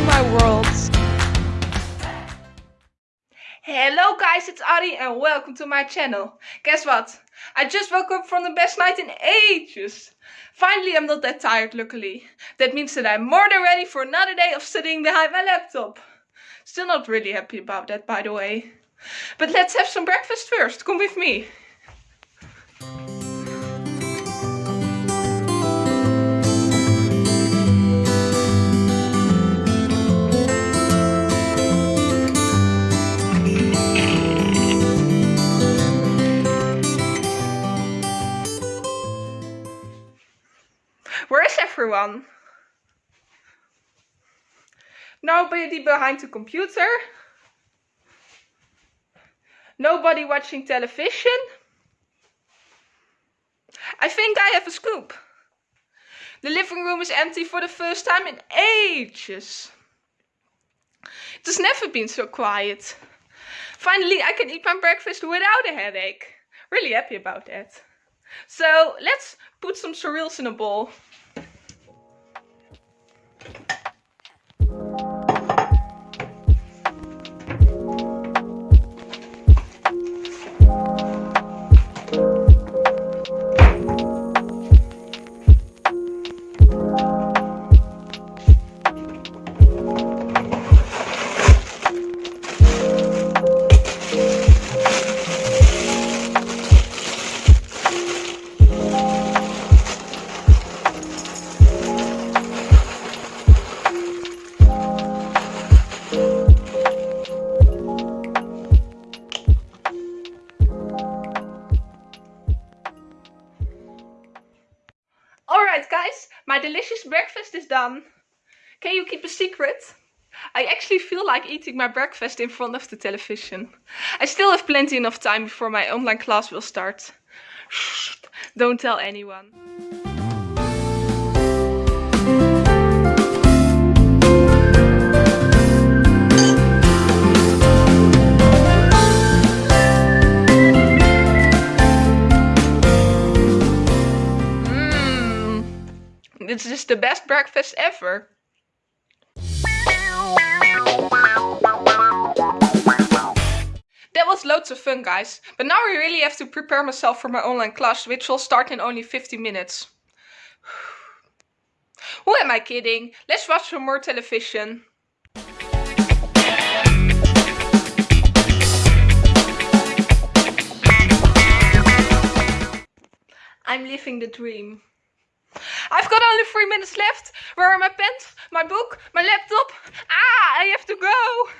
to my world. Hello guys, it's Ari and welcome to my channel. Guess what? I just woke up from the best night in ages. Finally, I'm not that tired, luckily. That means that I'm more than ready for another day of sitting behind my laptop. Still not really happy about that, by the way. But let's have some breakfast first, come with me. Everyone? Nobody behind the computer. Nobody watching television. I think I have a scoop. The living room is empty for the first time in ages. It has never been so quiet. Finally, I can eat my breakfast without a headache. Really happy about that. So let's put some cereals in a bowl. Alright guys, my delicious breakfast is done. Can you keep a secret? I actually feel like eating my breakfast in front of the television. I still have plenty enough time before my online class will start. Shh, don't tell anyone. This is the best breakfast ever. That was loads of fun guys, but now I really have to prepare myself for my online class which will start in only 50 minutes. Who am I kidding? Let's watch some more television. I'm living the dream. I've got only three minutes left. Where are my pens, my book, my laptop? Ah, I have to go.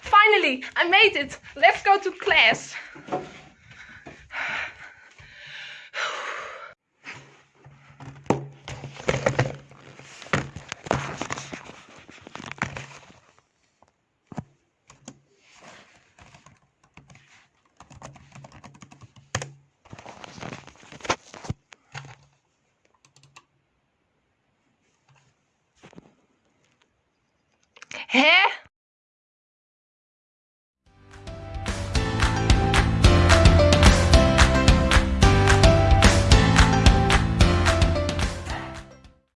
Finally, I made it. Let's go to class. Hè?